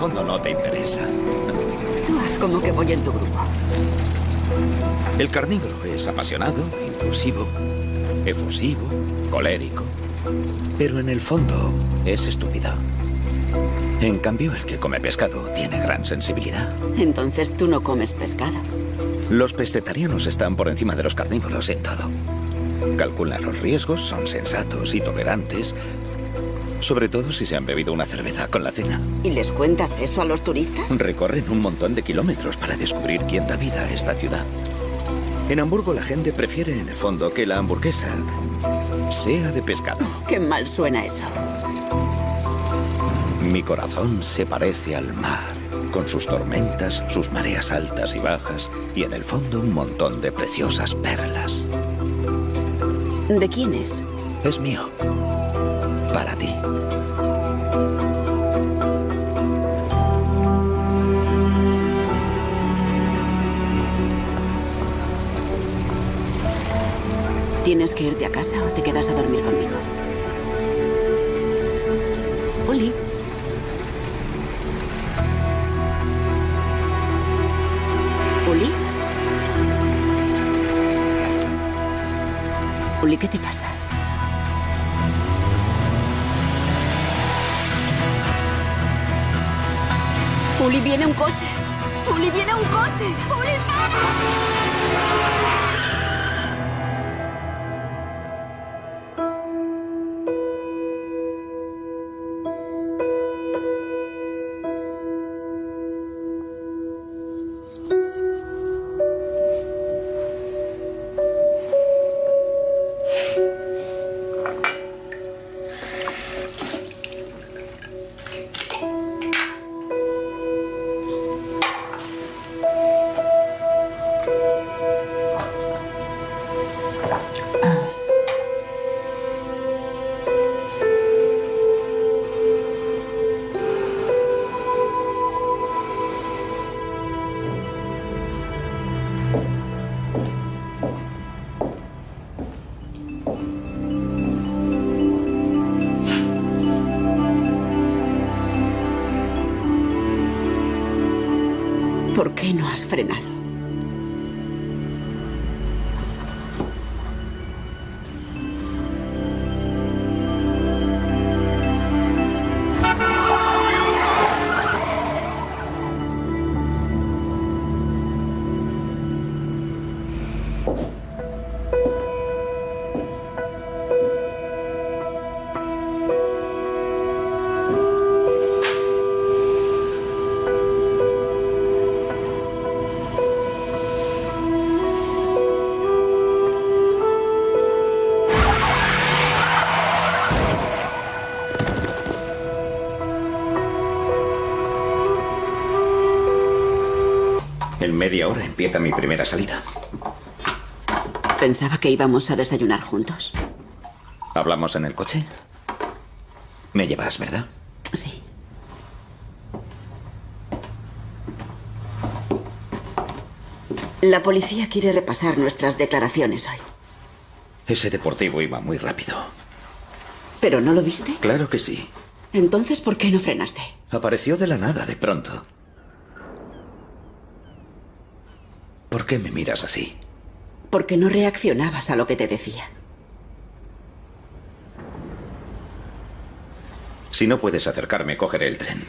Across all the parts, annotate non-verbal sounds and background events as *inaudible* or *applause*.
fondo no te interesa. Tú haz como que voy en tu grupo. El carnívoro es apasionado, impulsivo, efusivo, colérico. Pero en el fondo es estúpido. En cambio, el que come pescado tiene gran sensibilidad. Entonces tú no comes pescado. Los pescetarianos están por encima de los carnívoros en todo. Calculan los riesgos, son sensatos y tolerantes, sobre todo si se han bebido una cerveza con la cena. ¿Y les cuentas eso a los turistas? Recorren un montón de kilómetros para descubrir quién da vida a esta ciudad. En Hamburgo la gente prefiere en el fondo que la hamburguesa sea de pescado. Qué mal suena eso. Mi corazón se parece al mar, con sus tormentas, sus mareas altas y bajas, y en el fondo un montón de preciosas perlas. ¿De quién es? Es mío. Para ti. ¿Tienes que irte a casa o te quedas a dormir conmigo? ¿Uli? Uli, ¿qué te pasa? Uli, viene un coche. Uli, viene un coche. Uli, para. ¿Por qué no has frenado? Empieza mi primera salida. Pensaba que íbamos a desayunar juntos. ¿Hablamos en el coche? Me llevas, ¿verdad? Sí. La policía quiere repasar nuestras declaraciones hoy. Ese deportivo iba muy rápido. ¿Pero no lo viste? Claro que sí. Entonces, ¿por qué no frenaste? Apareció de la nada, de pronto. ¿Por qué me miras así? Porque no reaccionabas a lo que te decía. Si no puedes acercarme, cogeré el tren.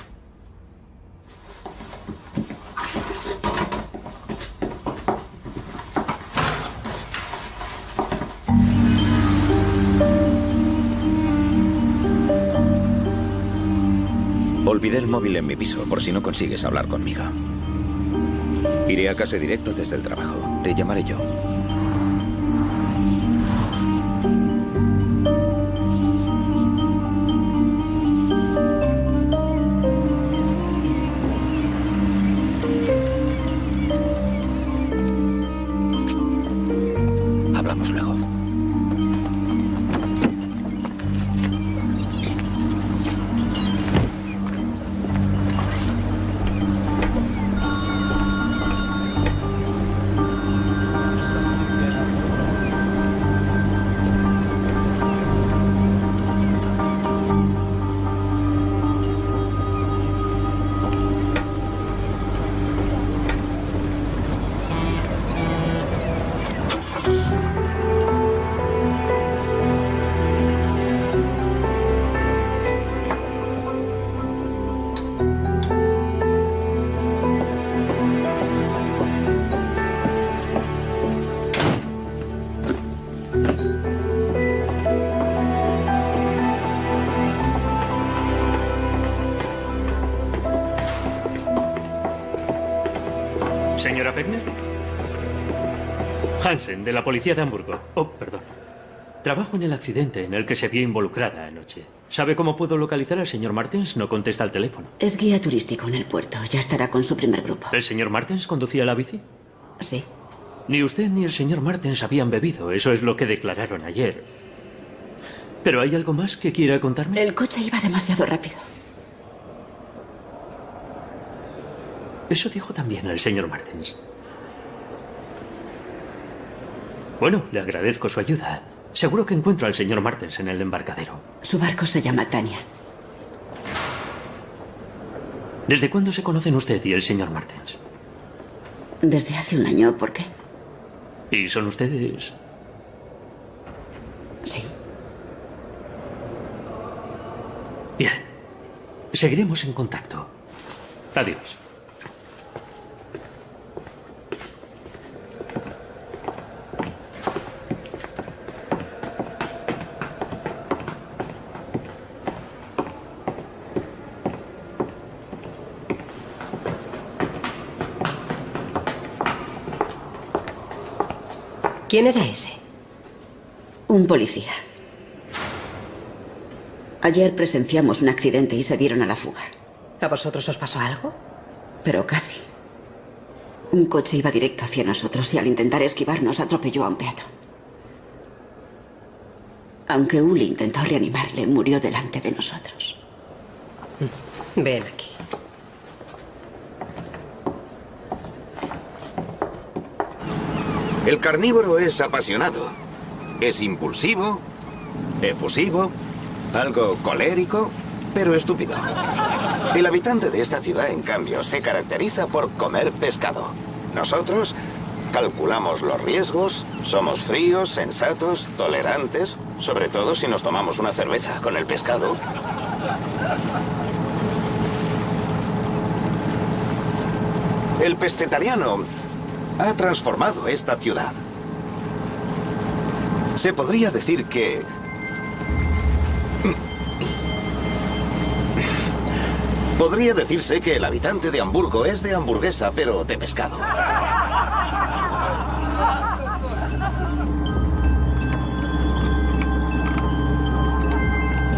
Olvidé el móvil en mi piso por si no consigues hablar conmigo. Iré a casa directo desde el trabajo. Te llamaré yo. Hansen, de la policía de Hamburgo. Oh, perdón. Trabajo en el accidente en el que se vio involucrada anoche. ¿Sabe cómo puedo localizar al señor Martens? No contesta al teléfono. Es guía turístico en el puerto. Ya estará con su primer grupo. ¿El señor Martens conducía la bici? Sí. Ni usted ni el señor Martens habían bebido. Eso es lo que declararon ayer. ¿Pero hay algo más que quiera contarme? El coche iba demasiado rápido. Eso dijo también el señor Martens. Bueno, le agradezco su ayuda. Seguro que encuentro al señor Martens en el embarcadero. Su barco se llama Tania. ¿Desde cuándo se conocen usted y el señor Martens? Desde hace un año. ¿Por qué? ¿Y son ustedes? Sí. Bien. Seguiremos en contacto. Adiós. ¿Quién era ese? Un policía. Ayer presenciamos un accidente y se dieron a la fuga. ¿A vosotros os pasó algo? Pero casi. Un coche iba directo hacia nosotros y al intentar esquivarnos atropelló a un peatón. Aunque Uli intentó reanimarle, murió delante de nosotros. Ven aquí. El carnívoro es apasionado. Es impulsivo, efusivo, algo colérico, pero estúpido. El habitante de esta ciudad, en cambio, se caracteriza por comer pescado. Nosotros calculamos los riesgos, somos fríos, sensatos, tolerantes, sobre todo si nos tomamos una cerveza con el pescado. El pescetariano ha transformado esta ciudad. Se podría decir que... Podría decirse que el habitante de Hamburgo es de hamburguesa, pero de pescado.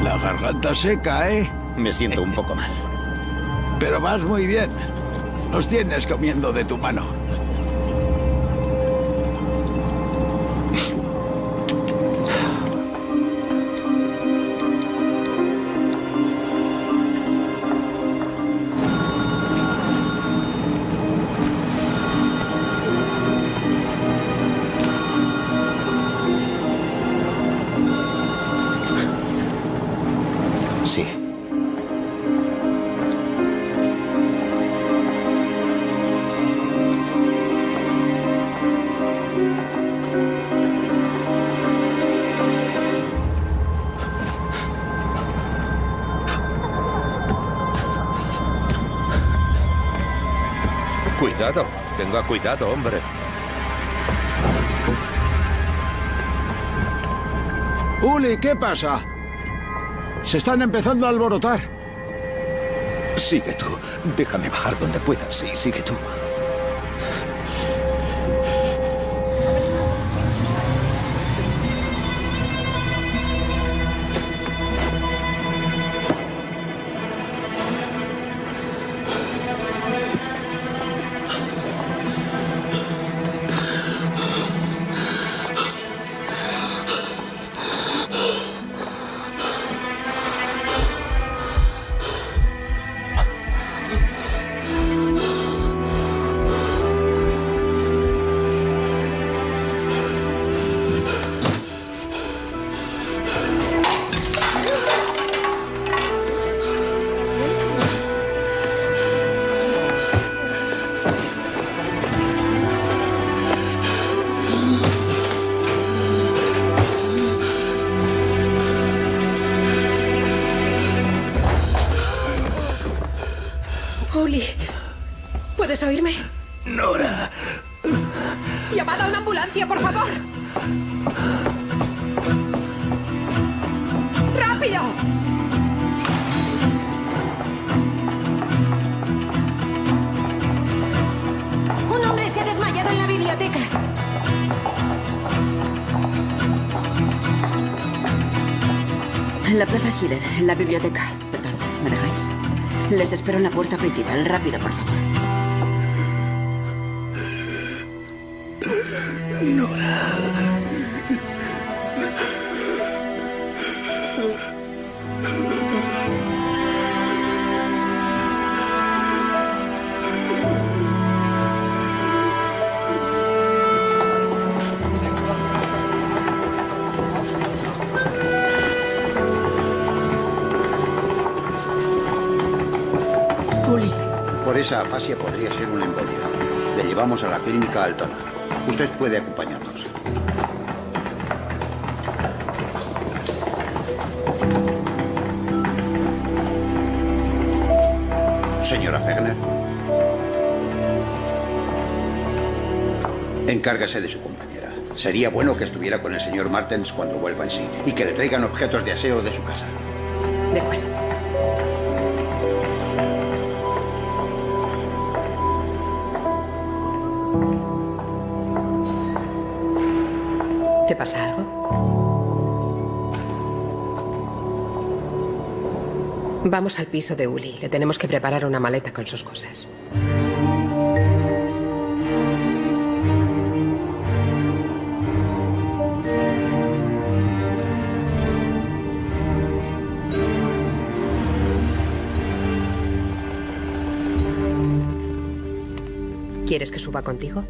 La garganta seca, ¿eh? Me siento un poco mal. Pero vas muy bien. Nos tienes comiendo de tu mano. Cuidado, hombre. Uli, ¿qué pasa? Se están empezando a alborotar. Sigue tú. Déjame bajar donde puedas. Sí, sigue tú. En la Plaza Schiller, en la biblioteca. Perdón, ¿me dejáis? Les espero en la puerta principal. Rápido, por favor. Uli, esa afasia podría ser una embolia. Le llevamos a la clínica Altona. Usted puede acompañarnos. Señora Fegner. Encárgase de su compañera. Sería bueno que estuviera con el señor Martens cuando vuelva en sí y que le traigan objetos de aseo de su casa. de acuerdo. Pasa algo? Vamos al piso de Uli. Le tenemos que preparar una maleta con sus cosas. ¿Quieres que suba contigo?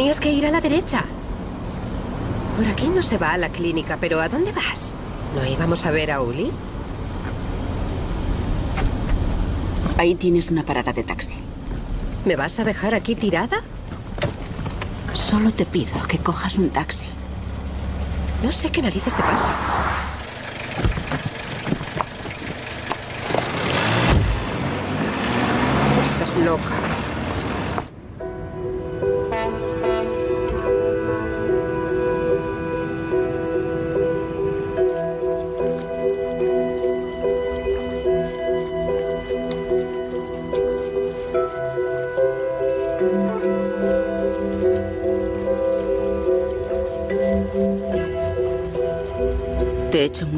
Tenías que ir a la derecha. Por aquí no se va a la clínica, pero ¿a dónde vas? ¿No íbamos a ver a Uli? Ahí tienes una parada de taxi. ¿Me vas a dejar aquí tirada? Solo te pido que cojas un taxi. No sé qué narices te pasa.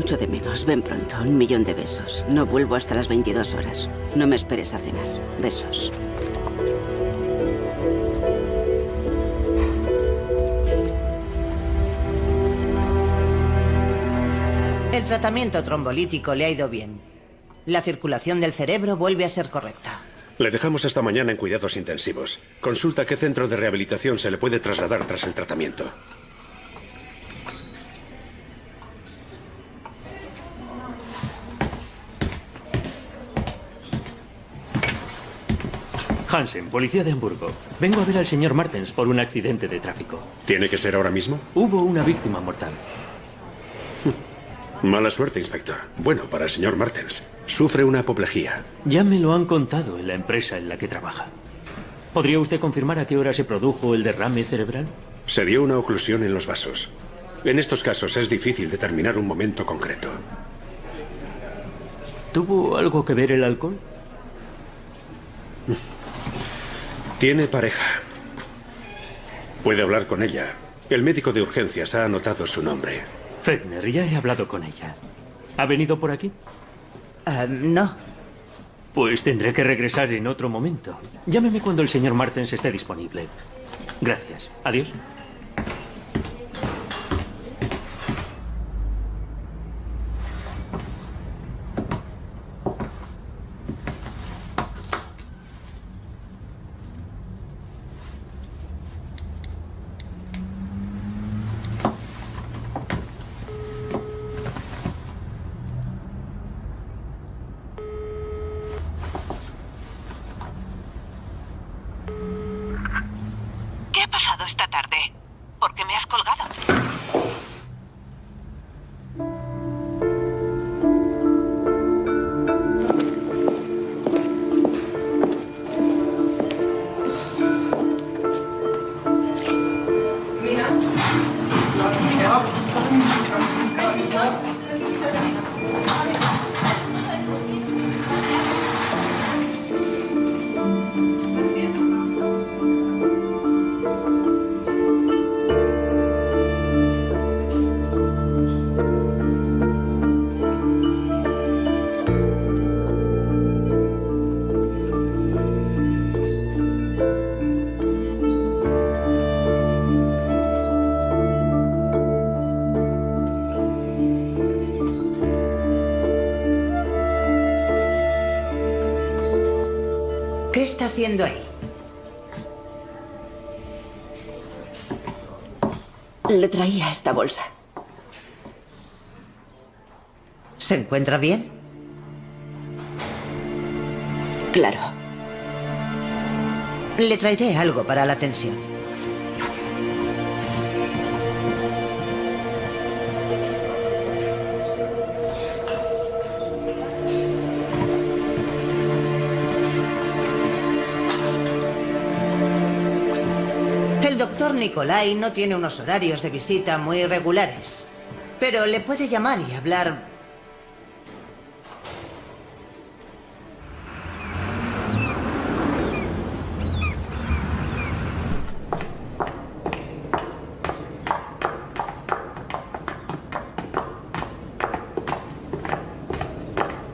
Mucho de menos. Ven pronto. Un millón de besos. No vuelvo hasta las 22 horas. No me esperes a cenar. Besos. El tratamiento trombolítico le ha ido bien. La circulación del cerebro vuelve a ser correcta. Le dejamos esta mañana en cuidados intensivos. Consulta qué centro de rehabilitación se le puede trasladar tras el tratamiento. Hansen, policía de Hamburgo. Vengo a ver al señor Martens por un accidente de tráfico. ¿Tiene que ser ahora mismo? Hubo una víctima mortal. *laughs* Mala suerte, inspector. Bueno, para el señor Martens. Sufre una apoplejía. Ya me lo han contado en la empresa en la que trabaja. ¿Podría usted confirmar a qué hora se produjo el derrame cerebral? Se dio una oclusión en los vasos. En estos casos es difícil determinar un momento concreto. ¿Tuvo algo que ver el alcohol? *laughs* Tiene pareja. Puede hablar con ella. El médico de urgencias ha anotado su nombre. Fegner, ya he hablado con ella. ¿Ha venido por aquí? Ah, no. Pues tendré que regresar en otro momento. Llámeme cuando el señor Martens esté disponible. Gracias. Adiós. Le traía esta bolsa. ¿Se encuentra bien? Claro. Le traeré algo para la tensión. Nicolai no tiene unos horarios de visita muy regulares, pero le puede llamar y hablar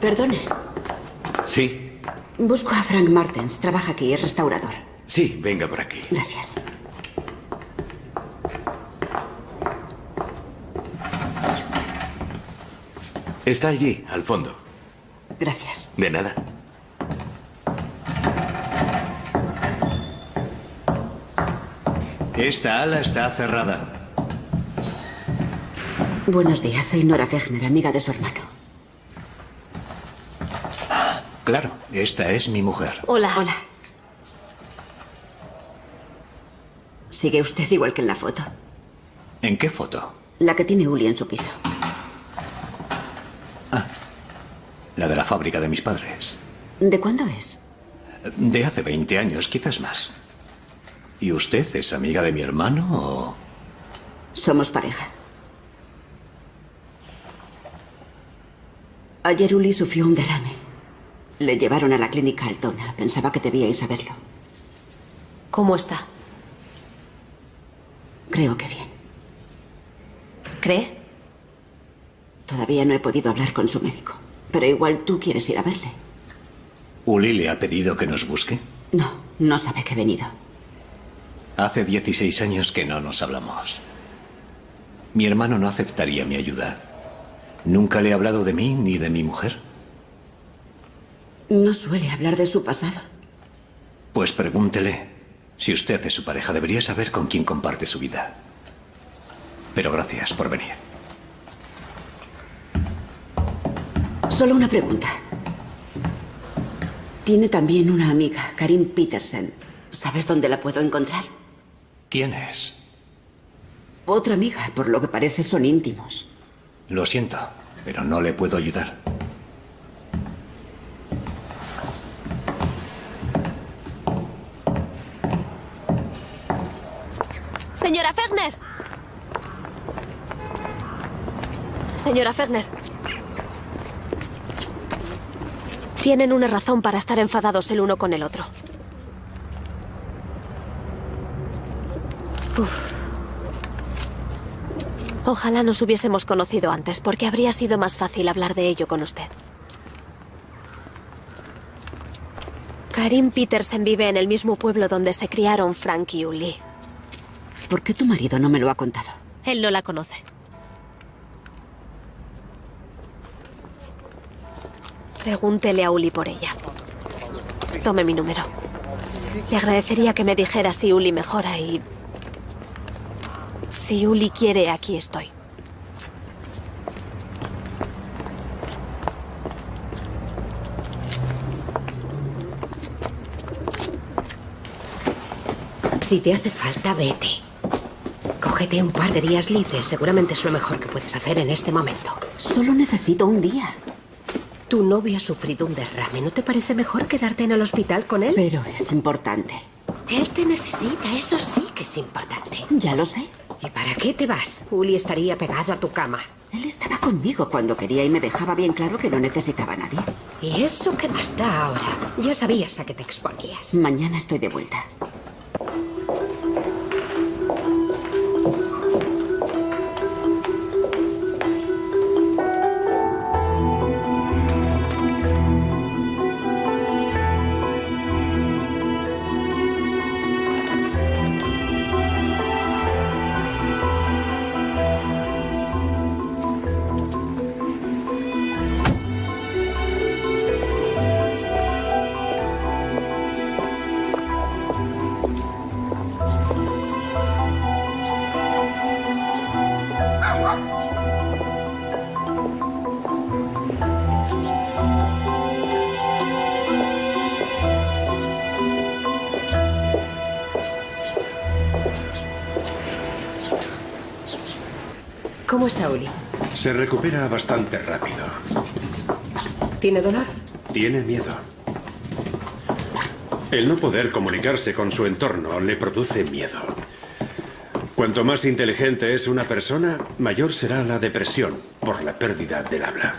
Perdone. Sí, Busco a Frank Martens. Trabaja aquí, es restaurador. sí, venga por aquí. Gracias. Está allí, al fondo. Gracias. De nada. Esta ala está cerrada. Buenos días, soy Nora Fechner, amiga de su hermano. Claro, esta es mi mujer. Hola. Hola. Sigue usted igual que en la foto. ¿En qué foto? La que tiene Uli en su piso. La de la fábrica de mis padres. ¿De cuándo es? De hace 20 años, quizás más. ¿Y usted es amiga de mi hermano o...? Somos pareja. Ayer Uli sufrió un derrame. Le llevaron a la clínica Altona. Pensaba que debíais saberlo. ¿Cómo está? Creo que bien. ¿Cree? Todavía no he podido hablar con su médico. Pero igual tú quieres ir a verle. ¿Uli le ha pedido que nos busque? No, no sabe que he venido. Hace 16 años que no nos hablamos. Mi hermano no aceptaría mi ayuda. ¿Nunca le he hablado de mí ni de mi mujer? No suele hablar de su pasado. Pues pregúntele. Si usted es su pareja, debería saber con quién comparte su vida. Pero gracias por venir. Solo una pregunta. Tiene también una amiga, Karin Petersen. ¿Sabes dónde la puedo encontrar? ¿Quién es? Otra amiga, por lo que parece son íntimos. Lo siento, pero no le puedo ayudar. Señora Ferner. Señora Ferner. Tienen una razón para estar enfadados el uno con el otro. Uf. Ojalá nos hubiésemos conocido antes, porque habría sido más fácil hablar de ello con usted. Karim Petersen vive en el mismo pueblo donde se criaron Frank y Uli. ¿Por qué tu marido no me lo ha contado? Él no la conoce. Pregúntele a Uli por ella. Tome mi número. Le agradecería que me dijera si Uli mejora y... Si Uli quiere, aquí estoy. Si te hace falta, vete. Cógete un par de días libres. Seguramente es lo mejor que puedes hacer en este momento. Solo necesito un día. Tu novio ha sufrido un derrame. ¿No te parece mejor quedarte en el hospital con él? Pero es importante. Él te necesita, eso sí que es importante. Ya lo sé. ¿Y para qué te vas? Uli estaría pegado a tu cama. Él estaba conmigo cuando quería y me dejaba bien claro que no necesitaba a nadie. ¿Y eso qué más da ahora? Ya sabías a qué te exponías. Mañana estoy de vuelta. Está Uli? Se recupera bastante rápido. ¿Tiene dolor? Tiene miedo. El no poder comunicarse con su entorno le produce miedo. Cuanto más inteligente es una persona, mayor será la depresión por la pérdida del habla.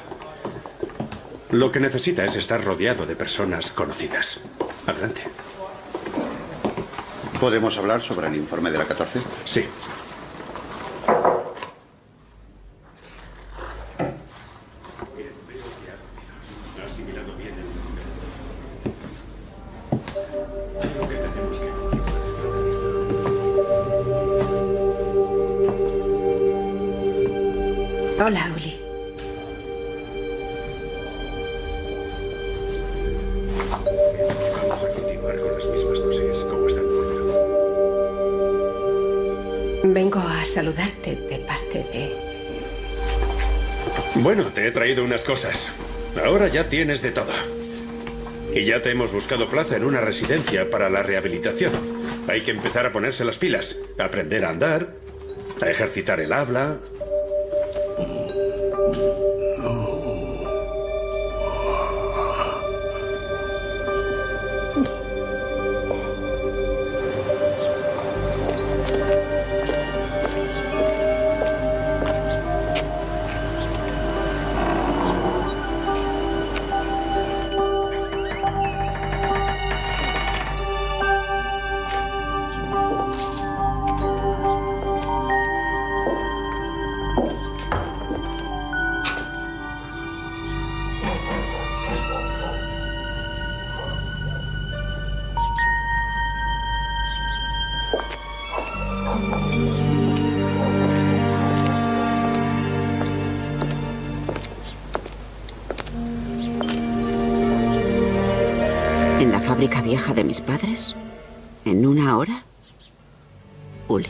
Lo que necesita es estar rodeado de personas conocidas. Adelante. ¿Podemos hablar sobre el informe de la 14? Sí. Cosas. Ahora ya tienes de todo. Y ya te hemos buscado plaza en una residencia para la rehabilitación. Hay que empezar a ponerse las pilas, a aprender a andar, a ejercitar el habla. Padres? ¿En una hora? Uli.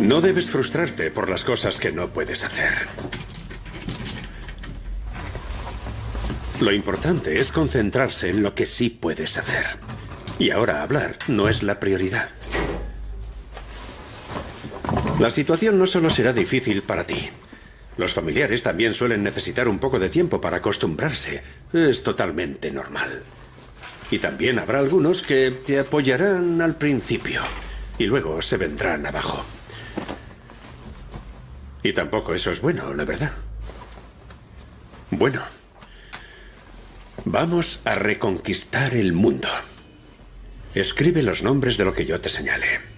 No debes frustrarte por las cosas que no puedes hacer. Lo importante es concentrarse en lo que sí puedes hacer. Y ahora hablar no es la prioridad. La situación no solo será difícil para ti. Los familiares también suelen necesitar un poco de tiempo para acostumbrarse. Es totalmente normal. Y también habrá algunos que te apoyarán al principio y luego se vendrán abajo. Y tampoco eso es bueno, la verdad. Bueno, vamos a reconquistar el mundo. Escribe los nombres de lo que yo te señale.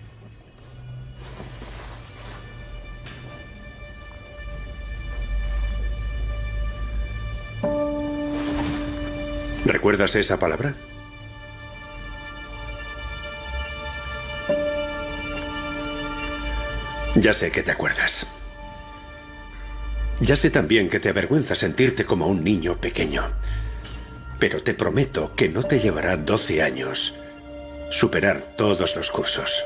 ¿Recuerdas esa palabra? Ya sé que te acuerdas. Ya sé también que te avergüenza sentirte como un niño pequeño. Pero te prometo que no te llevará 12 años superar todos los cursos.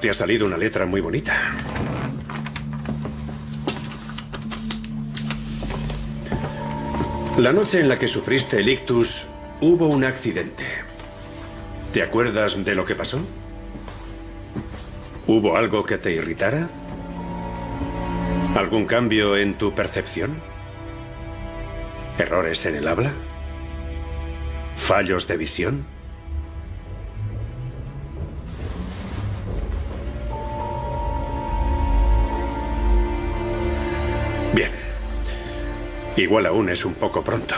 Te ha salido una letra muy bonita. La noche en la que sufriste el ictus, hubo un accidente. ¿Te acuerdas de lo que pasó? ¿Hubo algo que te irritara? ¿Algún cambio en tu percepción? ¿Errores en el habla? ¿Fallos de visión? Igual aún es un poco pronto.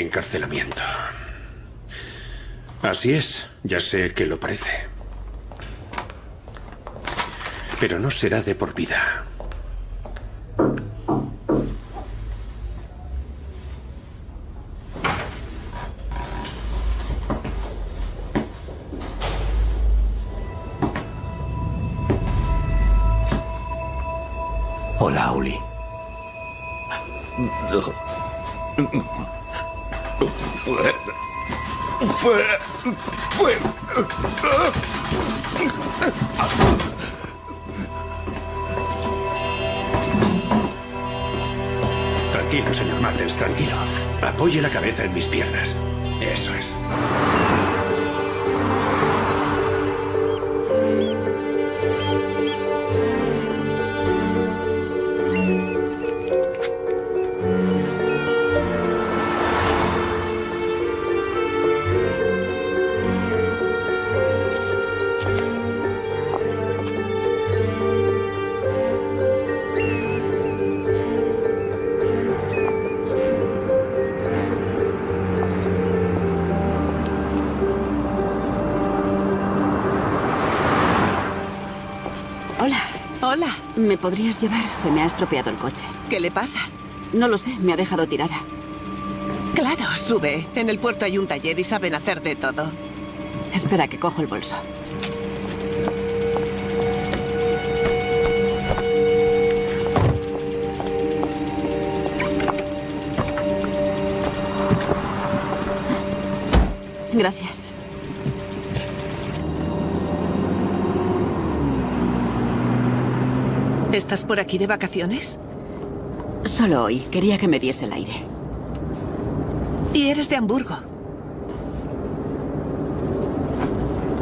Encarcelamiento. Así es, ya sé que lo parece. Pero no será de por vida. ¿Me podrías llevar? Se me ha estropeado el coche. ¿Qué le pasa? No lo sé, me ha dejado tirada. Claro, sube. En el puerto hay un taller y saben hacer de todo. Espera que cojo el bolso. Gracias. ¿Estás por aquí de vacaciones? Solo hoy. Quería que me diese el aire. Y eres de Hamburgo.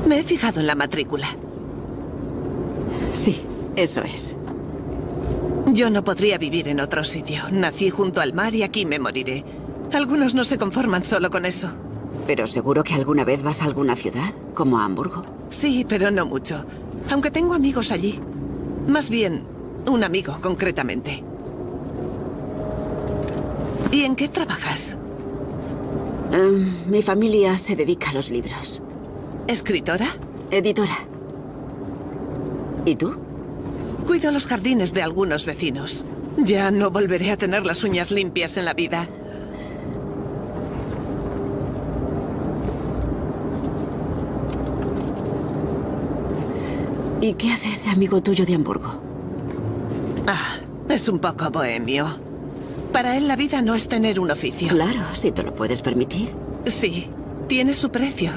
Me he fijado en la matrícula. Sí, eso es. Yo no podría vivir en otro sitio. Nací junto al mar y aquí me moriré. Algunos no se conforman solo con eso. Pero seguro que alguna vez vas a alguna ciudad, como a Hamburgo. Sí, pero no mucho. Aunque tengo amigos allí. Más bien, un amigo, concretamente. ¿Y en qué trabajas? Em, mi familia se dedica a los libros. ¿Escritora? Editora. ¿Y tú? Cuido los jardines de algunos vecinos. Ya no volveré a tener las uñas limpias en la vida. ¿Y qué hace ese amigo tuyo de Hamburgo? Es un poco bohemio. Para él la vida no es tener un oficio. Claro, si te lo puedes permitir. Sí, tiene su precio.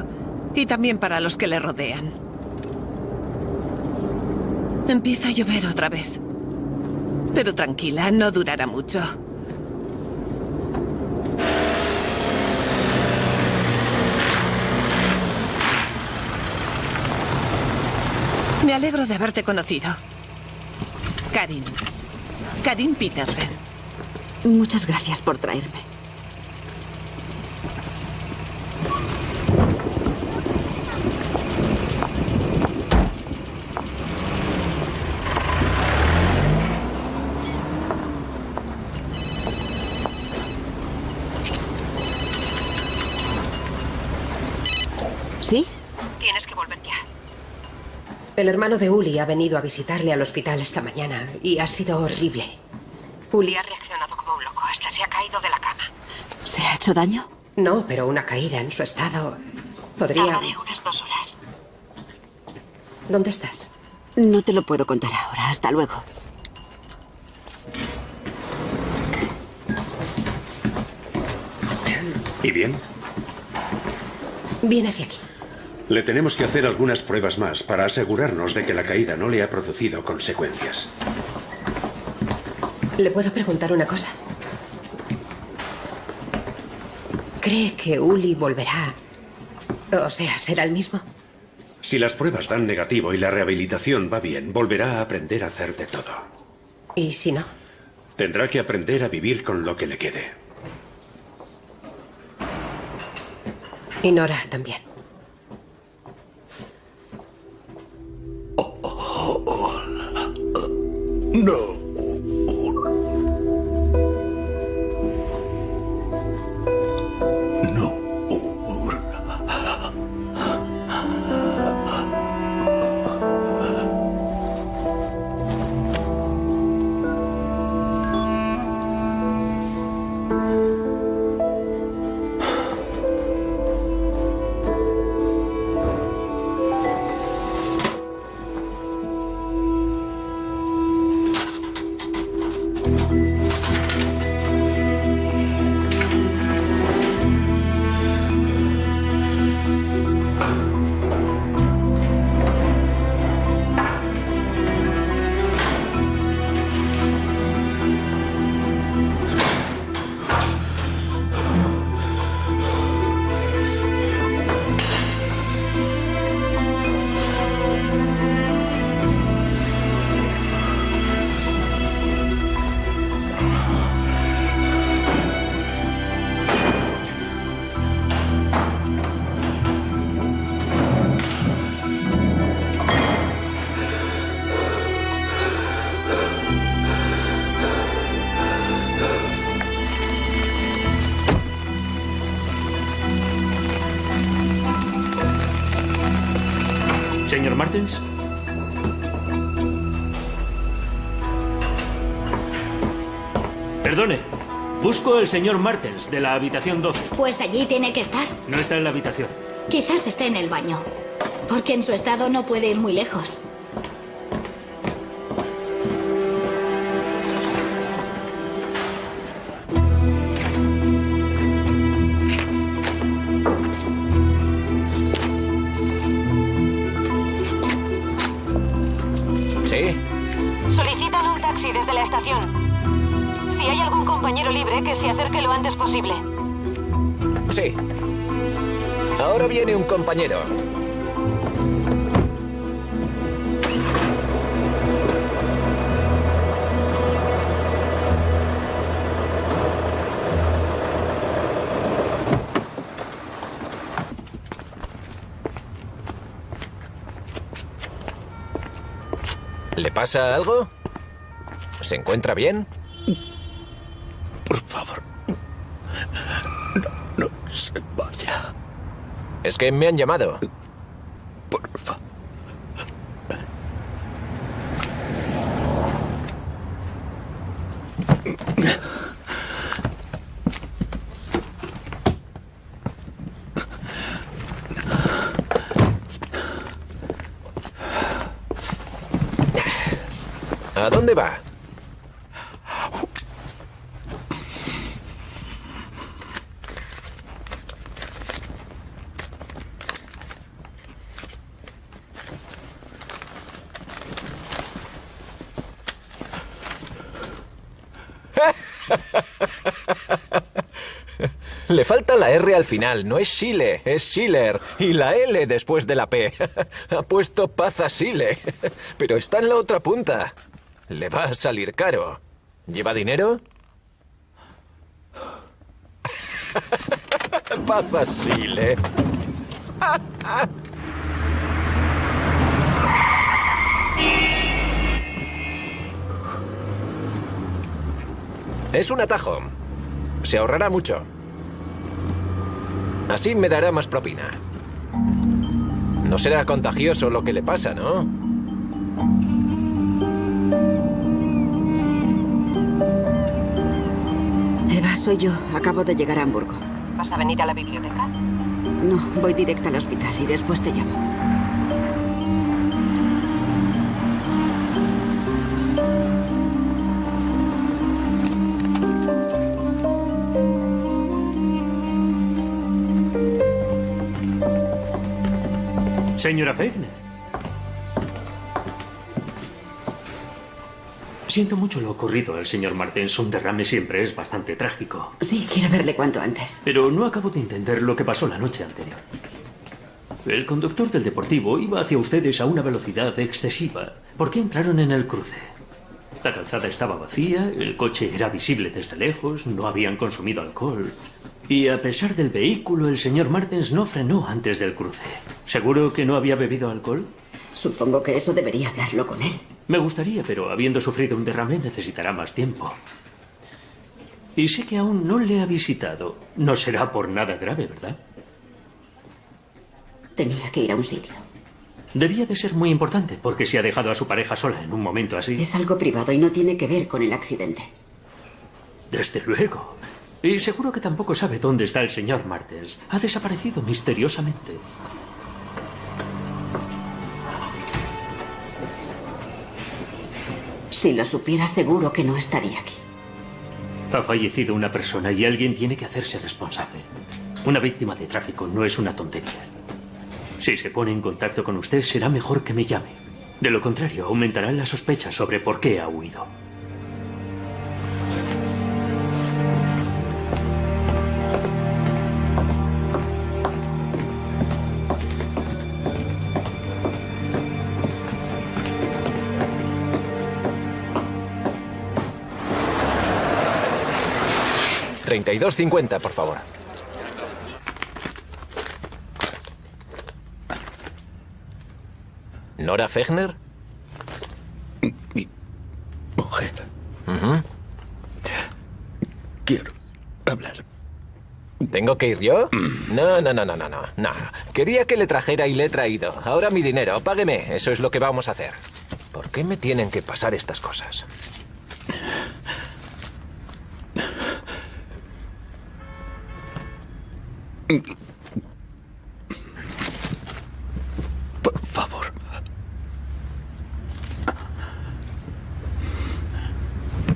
Y también para los que le rodean. Empieza a llover otra vez. Pero tranquila, no durará mucho. Me alegro de haberte conocido. Karin. Karin Petersen. Muchas gracias por traerme. ¿Sí? Tienes que volver ya. El hermano de Uli ha venido a visitarle al hospital esta mañana y ha sido horrible. Uli ha reaccionado como un loco, hasta se ha caído de la cama. ¿Se ha hecho daño? No, pero una caída en su estado podría... Tardaré unas dos horas. ¿Dónde estás? No te lo puedo contar ahora. Hasta luego. ¿Y bien? Viene hacia aquí. Le tenemos que hacer algunas pruebas más para asegurarnos de que la caída no le ha producido consecuencias. ¿Le puedo preguntar una cosa? ¿Cree que Uli volverá? O sea, será el mismo. Si las pruebas dan negativo y la rehabilitación va bien, volverá a aprender a hacer de todo. ¿Y si no? Tendrá que aprender a vivir con lo que le quede. Y Nora también. No. Perdone. Busco al señor Martens de la habitación 12. Pues allí tiene que estar. No está en la habitación. Quizás esté en el baño. Porque en su estado no puede ir muy lejos. Sí. Ahora viene un compañero. ¿Le pasa algo? ¿Se encuentra bien? Por favor. No, no se vaya. Es que me han llamado. Por favor. ¿A dónde va? Le falta la R al final, no es Chile, es Schiller. Y la L después de la P. *laughs* Ha puesto paz a Chile. *laughs* Pero está en la otra punta. Le va a salir caro. ¿Lleva dinero? *laughs* Paz a Chile. Es un atajo. Se ahorrará mucho. Así me dará más propina. No será contagioso lo que le pasa, ¿no? Eva, soy yo. Acabo de llegar a Hamburgo. ¿Vas a venir a la biblioteca? No, voy directa al hospital y después te llamo. Señora Fegner. Siento mucho lo ocurrido al señor Martens. Un derrame siempre es bastante trágico. Sí, quiero verle cuanto antes. Pero no acabo de entender lo que pasó la noche anterior. El conductor del deportivo iba hacia ustedes a una velocidad excesiva. ¿Por qué entraron en el cruce? La calzada estaba vacía, el coche era visible desde lejos, no habían consumido alcohol. Y a pesar del vehículo, el señor Martens no frenó antes del cruce. ¿Seguro que no había bebido alcohol? Supongo que eso debería hablarlo con él. Me gustaría, pero habiendo sufrido un derrame necesitará más tiempo. Y sé que aún no le ha visitado. No será por nada grave, ¿verdad? Tenía que ir a un sitio. Debía de ser muy importante, porque se ha dejado a su pareja sola en un momento así. Es algo privado y no tiene que ver con el accidente. Desde luego. Y seguro que tampoco sabe dónde está el señor Martens. Ha desaparecido misteriosamente. Si lo supiera, seguro que no estaría aquí. Ha fallecido una persona y alguien tiene que hacerse responsable. Una víctima de tráfico no es una tontería. Si se pone en contacto con usted, será mejor que me llame. De lo contrario, aumentarán las sospechas sobre por qué ha huido. Treinta y dos cincuenta, por favor. ¿Nora Fechner? Mi mujer. Quiero hablar ¿Tengo que ir yo? No, no, no, no, no, no. no. Quería que le trajera y le he traído. Ahora mi dinero, págueme. Eso es lo que vamos a hacer. ¿Por qué me tienen que pasar estas cosas? Por favor.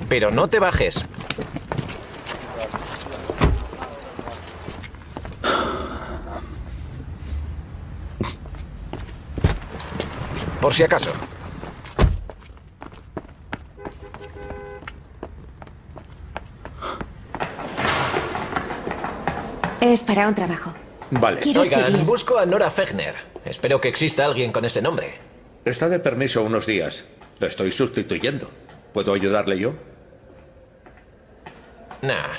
Pero no te bajes. Por si acaso. Es para un trabajo. Vale. Oigan, escribir. busco a Nora Fechner. Espero que exista alguien con ese nombre. Está de permiso unos días. Lo estoy sustituyendo. ¿Puedo ayudarle yo? Nah.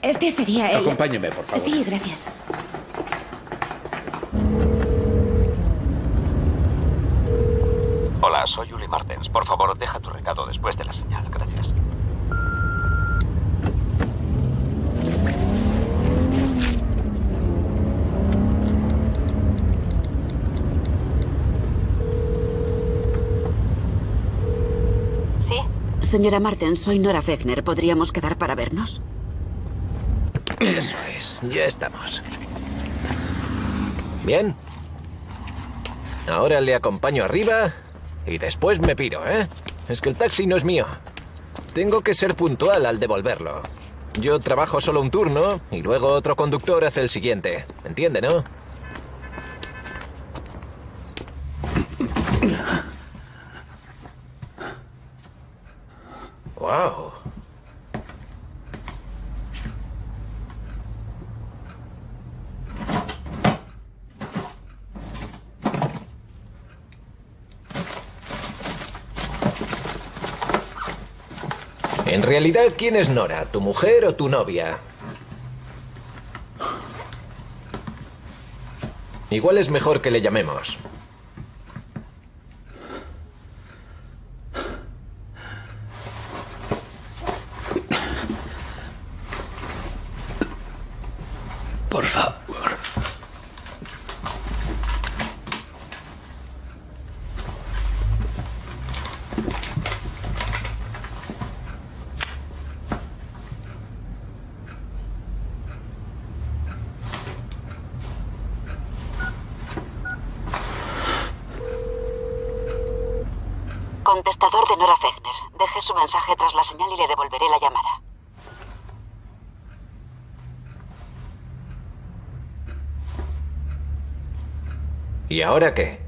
Este sería el... Acompáñeme, por favor. Sí, gracias. Hola, soy Uli Martens. Por favor, deja tu recado después de la señal. Gracias. Señora Marten, soy Nora Wegner. ¿Podríamos quedar para vernos? Eso es, ya estamos. Bien. Ahora le acompaño arriba y después me piro, ¿eh? Es que el taxi no es mío. Tengo que ser puntual al devolverlo. Yo trabajo solo un turno y luego otro conductor hace el siguiente. ¿Entiende, no? Wow. En realidad, ¿quién es Nora? ¿Tu mujer o tu novia? Igual es mejor que le llamemos. Por favor. Contestador de Nora Wegner. Deje su mensaje tras la señal y le devolveré la llamada. ¿Y ahora qué?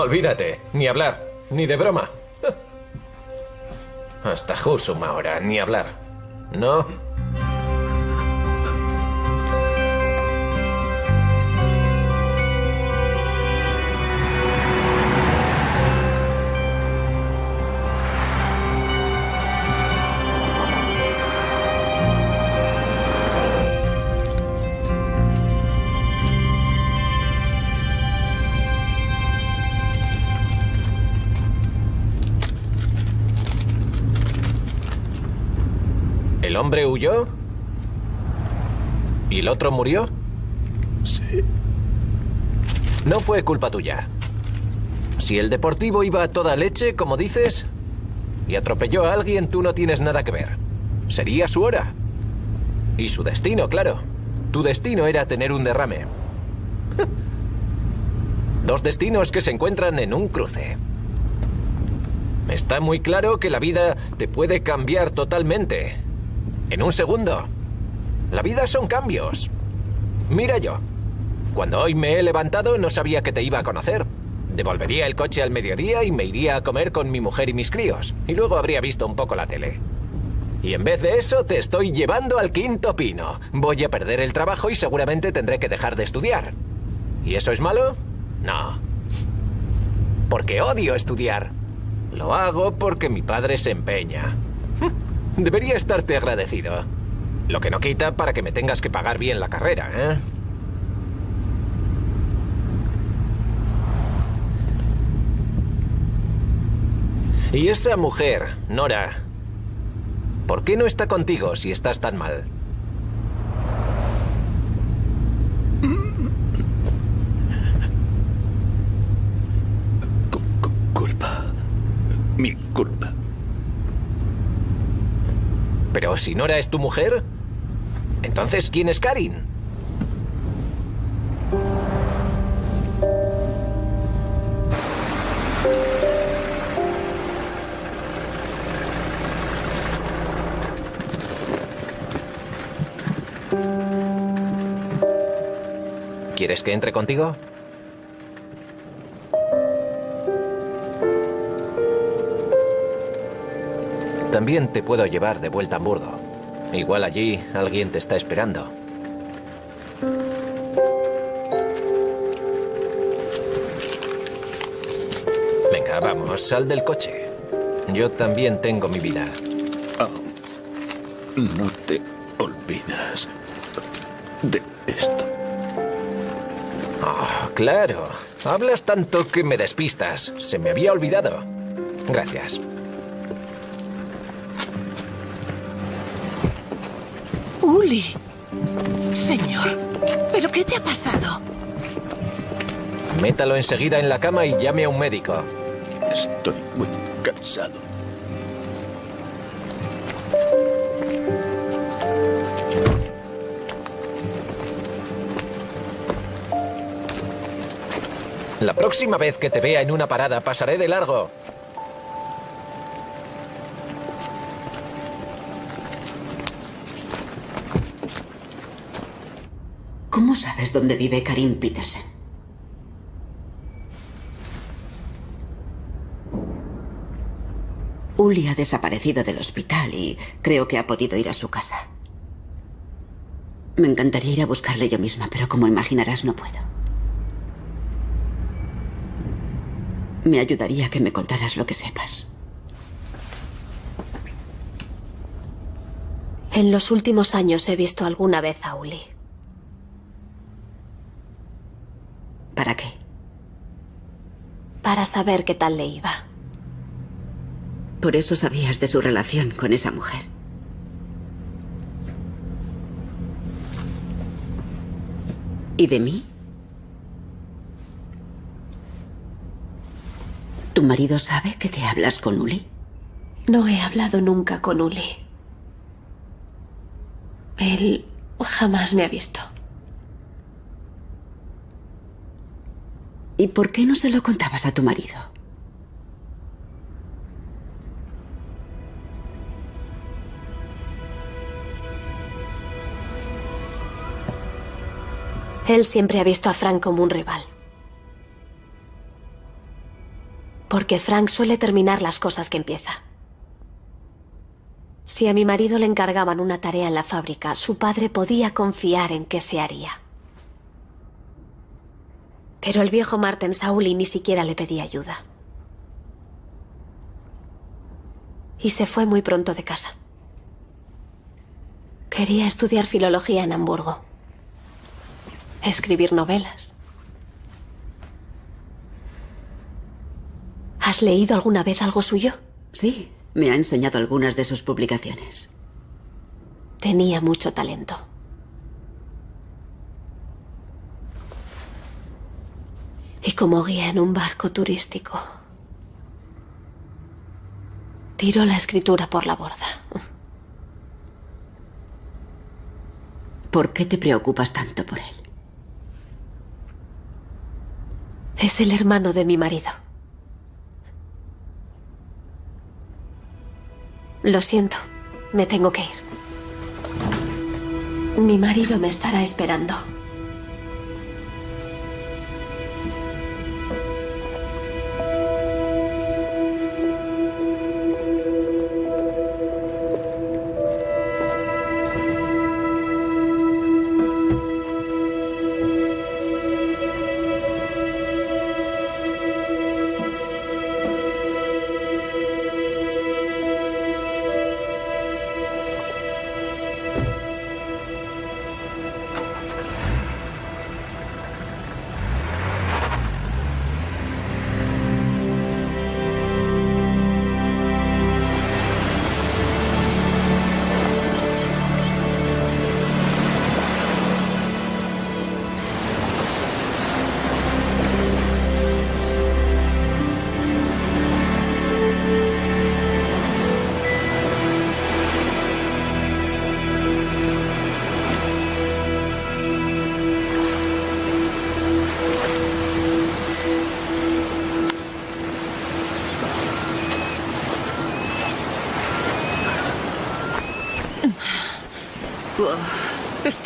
Olvídate. Ni hablar. Ni de broma. *laughs* Hasta Husum ahora, ni hablar. ¿No? ¿El hombre huyó? ¿Y el otro murió? Sí. No fue culpa tuya. Si el deportivo iba a toda leche, como dices, y atropelló a alguien, tú no tienes nada que ver. Sería su hora. Y su destino, claro. Tu destino era tener un derrame. *laughs* Dos destinos que se encuentran en un cruce. Está muy claro que la vida te puede cambiar totalmente. En un segundo. La vida son cambios. Mira yo. Cuando hoy me he levantado no sabía que te iba a conocer. Devolvería el coche al mediodía y me iría a comer con mi mujer y mis críos. Y luego habría visto un poco la tele. Y en vez de eso, te estoy llevando al quinto pino. Voy a perder el trabajo y seguramente tendré que dejar de estudiar. ¿Y eso es malo? No. Porque odio estudiar. Lo hago porque mi padre se empeña. Debería estarte agradecido. Lo que no quita para que me tengas que pagar bien la carrera, ¿eh? Y esa mujer, Nora, ¿por qué no está contigo si estás tan mal? culpa. Mi culpa. Pero si Nora es tu mujer, entonces ¿quién es Karin? ¿Quieres que entre contigo? También te puedo llevar de vuelta a Hamburgo. Igual allí alguien te está esperando. Venga, vamos, sal del coche. Yo también tengo mi vida. No te olvidas de esto. Oh, claro. Hablas tanto que me despistas. Se me había olvidado. Gracias. Señor, ¿pero qué te ha pasado? Métalo enseguida en la cama y llame a un médico. Estoy muy cansado. La próxima vez que te vea en una parada pasaré de largo. ¿Cómo sabes dónde vive Karim Petersen? Uli ha desaparecido del hospital y creo que ha podido ir a su casa. Me encantaría ir a buscarle yo misma, pero como imaginarás no puedo. Me ayudaría que me contaras lo que sepas. En los últimos años he visto alguna vez a Uli. ¿Para qué? Para saber qué tal le iba. Por eso sabías de su relación con esa mujer. ¿Y de mí? ¿Tu marido sabe que te hablas con Uli? No he hablado nunca con Uli. Él jamás me ha visto. ¿Y por qué no se lo contabas a tu marido? Él siempre ha visto a Frank como un rival. Porque Frank suele terminar las cosas que empieza. Si a mi marido le encargaban una tarea en la fábrica, su padre podía confiar en que se haría. Pero el viejo Martin Sauli ni siquiera le pedía ayuda. Y se fue muy pronto de casa. Quería estudiar filología en Hamburgo. Escribir novelas. ¿Has leído alguna vez algo suyo? Sí, me ha enseñado algunas de sus publicaciones. Tenía mucho talento. Y como guía en un barco turístico, tiró la escritura por la borda. ¿Por qué te preocupas tanto por él? Es el hermano de mi marido. Lo siento, me tengo que ir. Mi marido me estará esperando.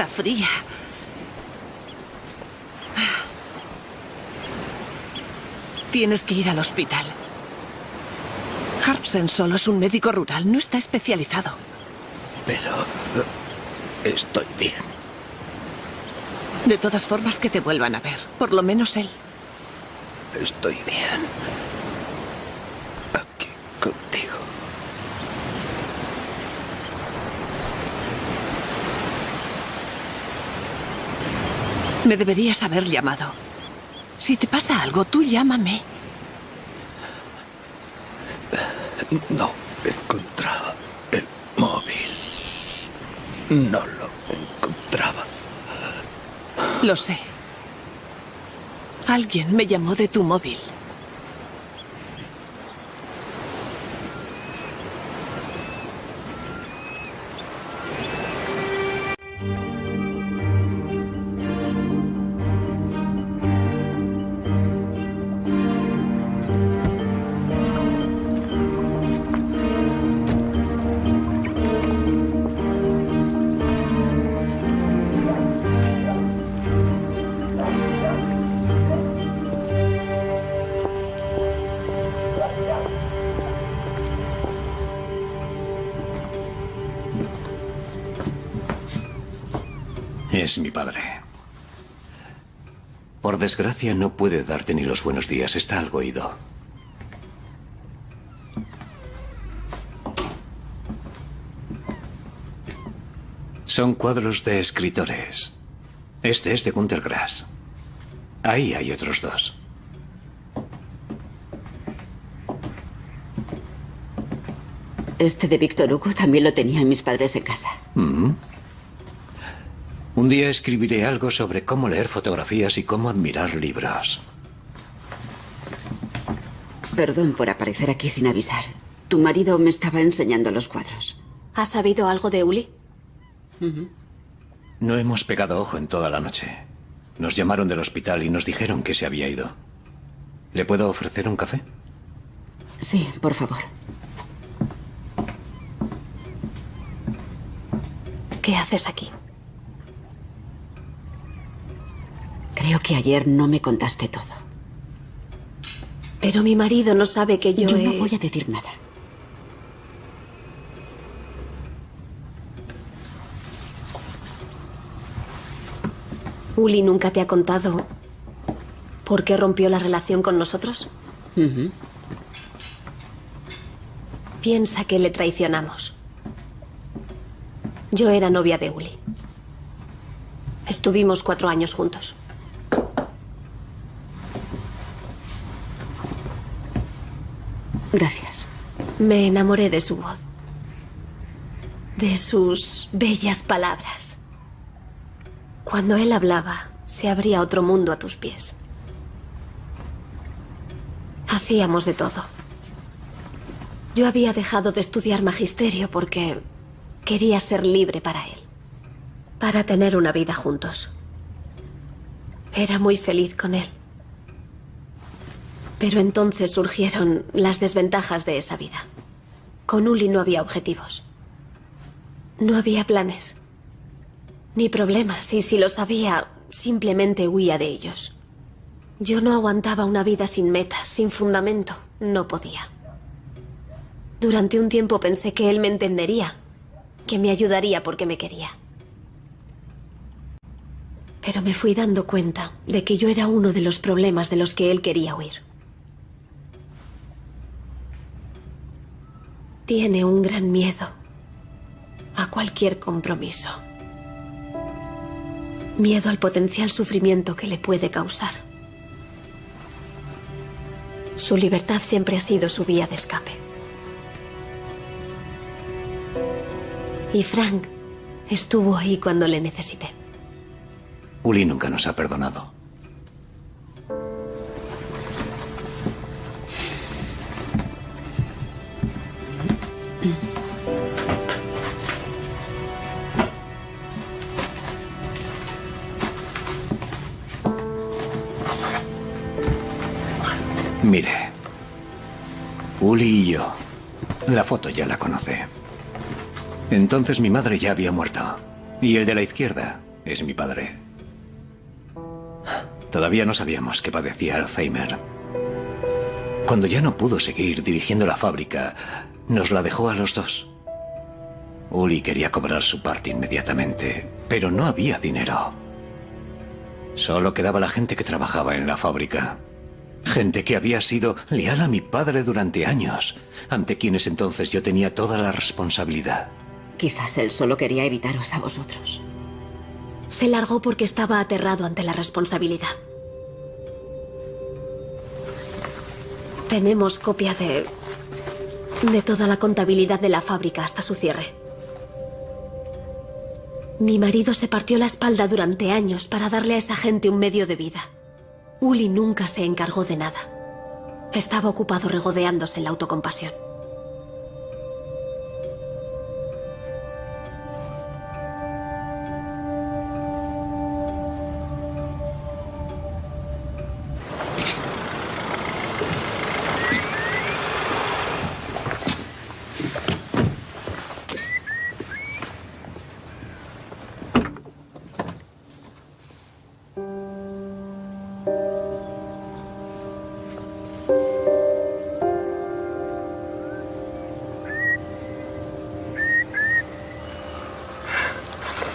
Está fría. Tienes que ir al hospital. Harpsen solo es un médico rural, no está especializado. Pero... eh, Estoy bien. De todas formas, que te vuelvan a ver. Por lo menos él. Estoy bien. Aquí contigo. Me deberías haber llamado. Si te pasa algo, tú llámame. No encontraba el móvil. No lo encontraba. Lo sé. Alguien me llamó de tu móvil. Es mi padre. Por desgracia no puede darte ni los buenos días, está algo ido. Son cuadros de escritores. Este es de Gunter Grass. Ahí hay otros dos. Este de Víctor Hugo también lo tenían mis padres en casa. Mm. Un día escribiré algo sobre cómo leer fotografías y cómo admirar libros. Perdón por aparecer aquí sin avisar. Tu marido me estaba enseñando los cuadros. ¿Has sabido algo de Uli? No hemos pegado ojo en toda la noche. Nos llamaron del hospital y nos dijeron que se había ido. ¿Le puedo ofrecer un café? Sí, por favor. ¿Qué haces aquí? Creo que ayer no me contaste todo. Pero mi marido no sabe que yo, Yo he... no voy a decir nada. Uli nunca te ha contado por qué rompió la relación con nosotros. Piensa que le traicionamos. Yo era novia de Uli. Estuvimos cuatro años juntos. Gracias. Me enamoré de su voz. De sus bellas palabras. Cuando él hablaba, se abría otro mundo a tus pies. Hacíamos de todo. Yo había dejado de estudiar magisterio porque quería ser libre para él. Para tener una vida juntos. Era muy feliz con él. Pero entonces surgieron las desventajas de esa vida. Con Uli no había objetivos. No había planes. Ni problemas, y si los había, simplemente huía de ellos. Yo no aguantaba una vida sin metas, sin fundamento. No podía. Durante un tiempo pensé que él me entendería, que me ayudaría porque me quería. Pero me fui dando cuenta de que yo era uno de los problemas de los que él quería huir. Tiene un gran miedo a cualquier compromiso. Miedo al potencial sufrimiento que le puede causar. Su libertad siempre ha sido su vía de escape. Y Frank estuvo ahí cuando le necesité. Uli nunca nos ha perdonado. Mire, Uli y yo. La foto ya la conoce. Entonces mi madre ya había muerto. Y el de la izquierda es mi padre. Todavía no sabíamos que padecía Alzheimer. Cuando ya no pudo seguir dirigiendo la fábrica, nos la dejó a los dos. Uli quería cobrar su parte inmediatamente, pero no había dinero. Solo quedaba la gente que trabajaba en la fábrica. Gente que había sido leal a mi padre durante años, ante quienes entonces yo tenía toda la responsabilidad. Quizás él solo quería evitaros a vosotros. Se largó porque estaba aterrado ante la responsabilidad. Tenemos copia de... de toda la contabilidad de la fábrica hasta su cierre. Mi marido se partió la espalda durante años para darle a esa gente un medio de vida. Uli nunca se encargó de nada. Estaba ocupado regodeándose en la autocompasión.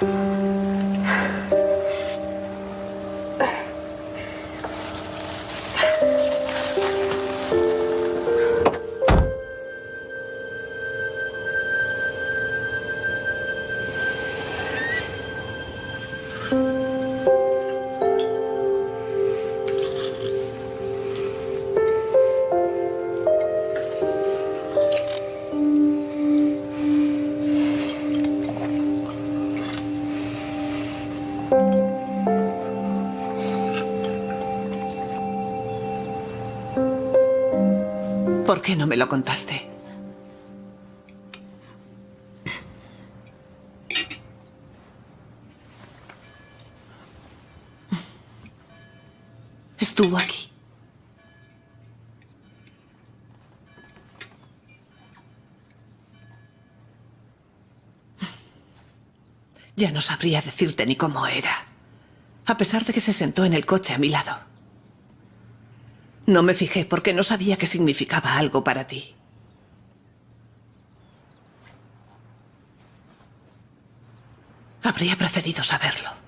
¿Por qué no me lo contaste? Estuvo aquí. Ya no sabría decirte ni cómo era, a pesar de que se sentó en el coche a mi lado. No me fijé porque no sabía que significaba algo para ti. Habría preferido saberlo.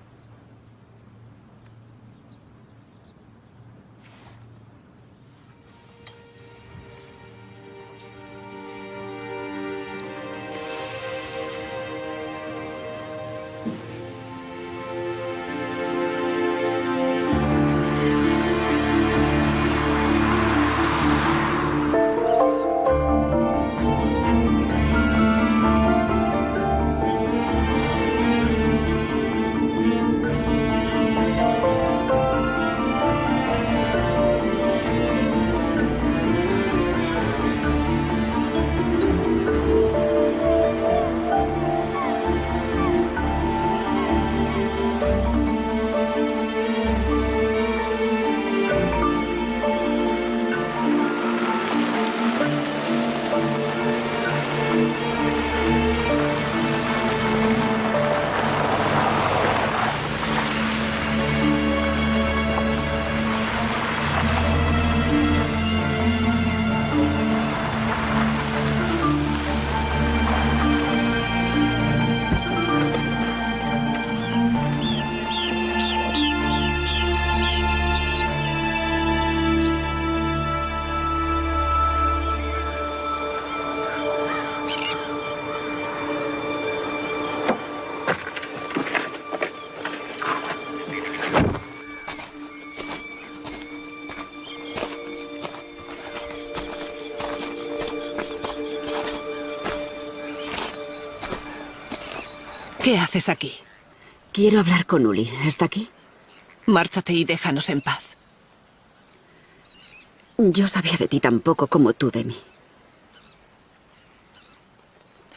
¿Qué haces aquí? Quiero hablar con Uli. ¿Está aquí? Márchate y déjanos en paz. Yo sabía de ti tan poco como tú de mí.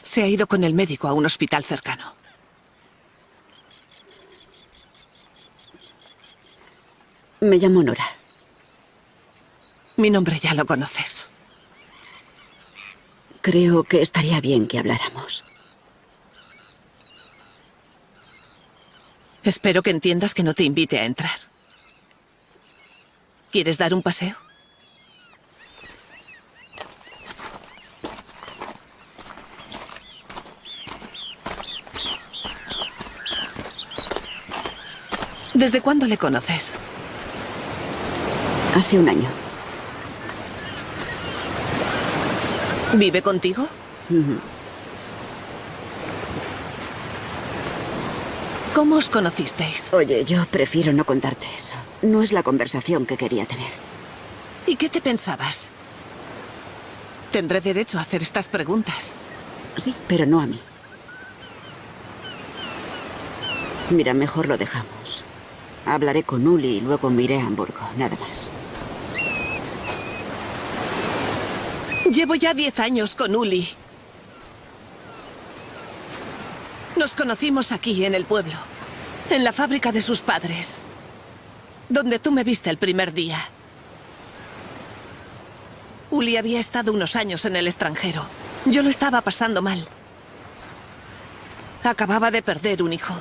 Se ha ido con el médico a un hospital cercano. Me llamo Nora. Mi nombre ya lo conoces. Creo que estaría bien que habláramos. Espero que entiendas que no te invite a entrar. ¿Quieres dar un paseo? ¿Desde cuándo le conoces? Hace un año. ¿Vive contigo? ¿Cómo os conocisteis? Oye, yo prefiero no contarte eso. No es la conversación que quería tener. ¿Y qué te pensabas? Tendré derecho a hacer estas preguntas. Sí, pero no a mí. Mira, mejor lo dejamos. Hablaré con Uli y luego me iré a Hamburgo, nada más. Llevo ya diez años con Uli. Nos conocimos aquí, en el pueblo. En la fábrica de sus padres. Donde tú me viste el primer día. Uli había estado unos años en el extranjero. Yo lo estaba pasando mal. Acababa de perder un hijo.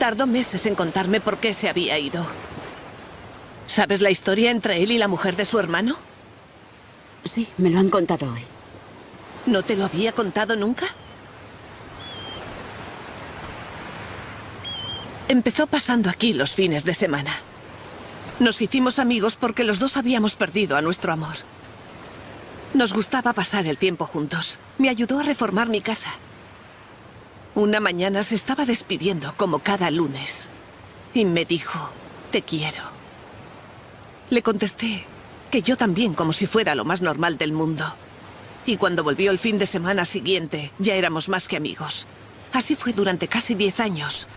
Tardó meses en contarme por qué se había ido. ¿Sabes la historia entre él y la mujer de su hermano? Sí, me lo han contado hoy. ¿No te lo había contado nunca? Empezó pasando aquí los fines de semana. Nos hicimos amigos porque los dos habíamos perdido a nuestro amor. Nos gustaba pasar el tiempo juntos. Me ayudó a reformar mi casa. Una mañana se estaba despidiendo como cada lunes. Y me dijo, te quiero. Le contesté que yo también como si fuera lo más normal del mundo. Y cuando volvió el fin de semana siguiente, ya éramos más que amigos. Así fue durante casi diez años.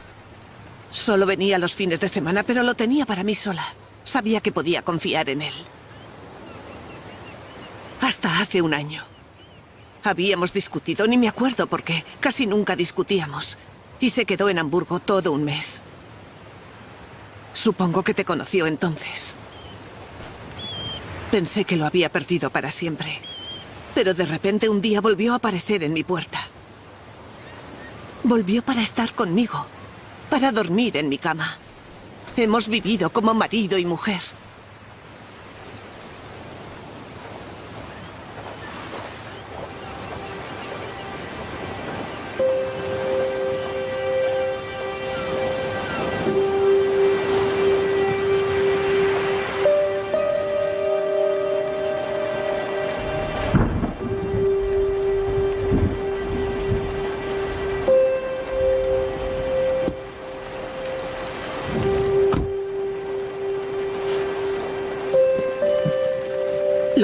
Solo venía los fines de semana, pero lo tenía para mí sola. Sabía que podía confiar en él. Hasta hace un año. Habíamos discutido, ni me acuerdo por qué. Casi nunca discutíamos. Y se quedó en Hamburgo todo un mes. Supongo que te conoció entonces. Pensé que lo había perdido para siempre. Pero de repente un día volvió a aparecer en mi puerta. Volvió para estar conmigo, para dormir en mi cama. Hemos vivido como marido y mujer.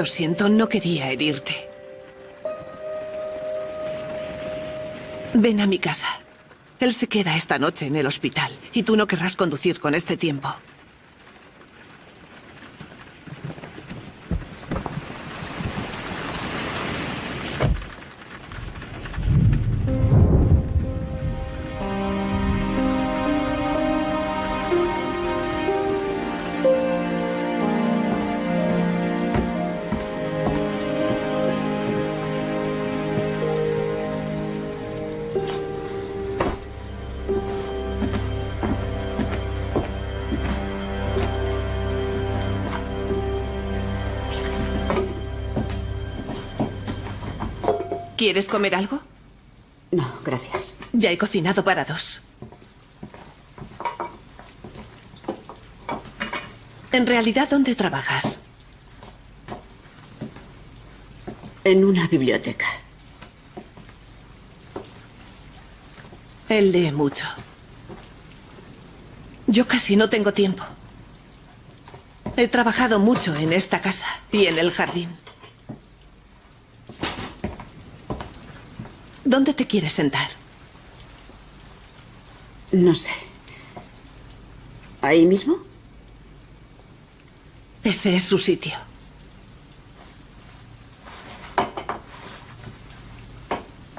Lo siento, no quería herirte. Ven a mi casa. Él se queda esta noche en el hospital y tú no querrás conducir con este tiempo. ¿Quieres comer algo? No, gracias. Ya he cocinado para dos. En realidad, ¿dónde trabajas? En una biblioteca. Él lee mucho. Yo casi no tengo tiempo. He trabajado mucho en esta casa y en el jardín. ¿Dónde te quieres sentar? No sé. ¿Ahí mismo? Ese es su sitio.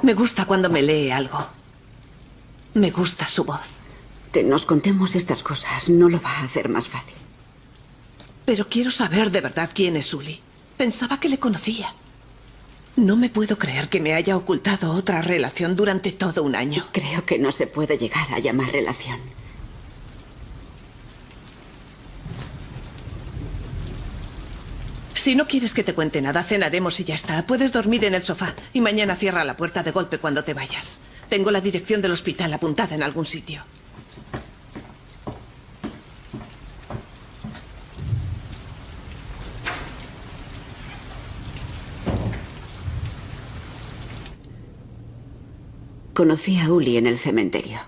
Me gusta cuando me lee algo. Me gusta su voz. Que nos contemos estas cosas no lo va a hacer más fácil. Pero quiero saber de verdad quién es Uli. Pensaba que le conocía. No me puedo creer que me haya ocultado otra relación durante todo un año. Creo que no se puede llegar a llamar relación. Si no quieres que te cuente nada, cenaremos y ya está. Puedes dormir en el sofá y mañana cierra la puerta de golpe cuando te vayas. Tengo la dirección del hospital apuntada en algún sitio. Conocí a Uli en el cementerio.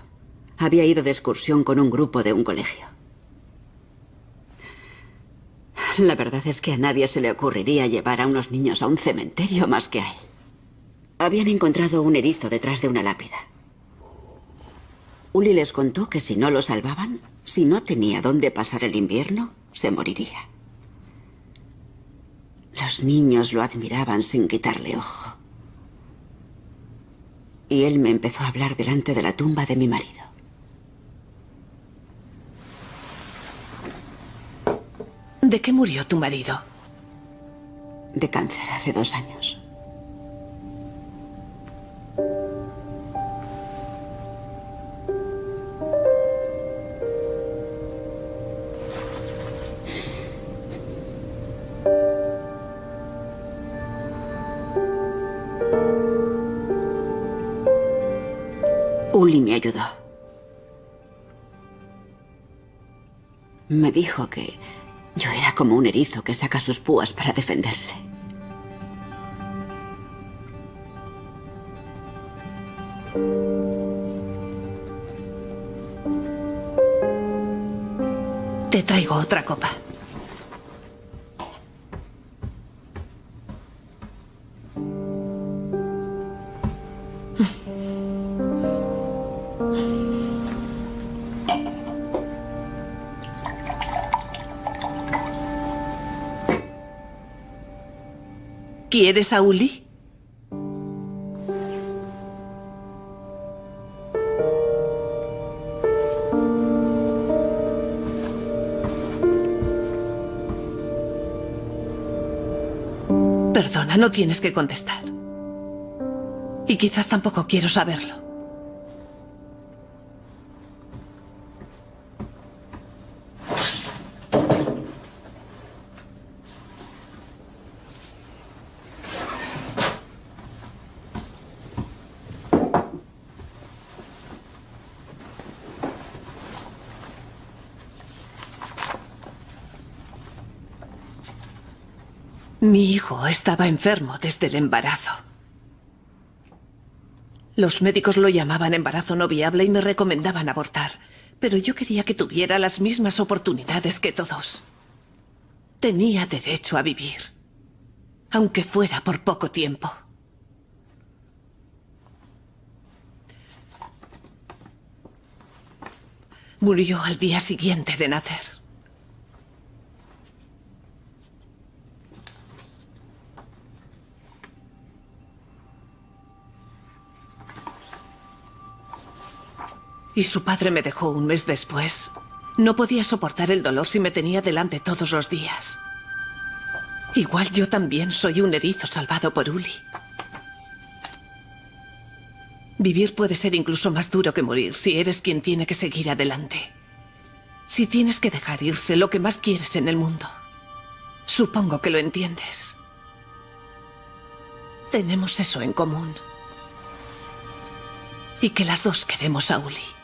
Había ido de excursión con un grupo de un colegio. La verdad es que a nadie se le ocurriría llevar a unos niños a un cementerio más que a él. Habían encontrado un erizo detrás de una lápida. Uli les contó que si no lo salvaban, si no tenía dónde pasar el invierno, se moriría. Los niños lo admiraban sin quitarle ojo. Y él me empezó a hablar delante de la tumba de mi marido. ¿De qué murió tu marido? De cáncer hace dos años. Uli me ayudó. Me dijo que yo era como un erizo que saca sus púas para defenderse. Te traigo otra copa. ¿Quieres a Uli? Perdona, no tienes que contestar. Y quizás tampoco quiero saberlo. Mi hijo estaba enfermo desde el embarazo. Los médicos lo llamaban embarazo no viable y me recomendaban abortar. Pero yo quería que tuviera las mismas oportunidades que todos. Tenía derecho a vivir. Aunque fuera por poco tiempo. Murió al día siguiente de nacer. Y su padre me dejó un mes después. No podía soportar el dolor si me tenía delante todos los días. Igual yo también soy un erizo salvado por Uli. Vivir puede ser incluso más duro que morir si eres quien tiene que seguir adelante. Si tienes que dejar irse lo que más quieres en el mundo. Supongo que lo entiendes. Tenemos eso en común. Y que las dos queremos a Uli.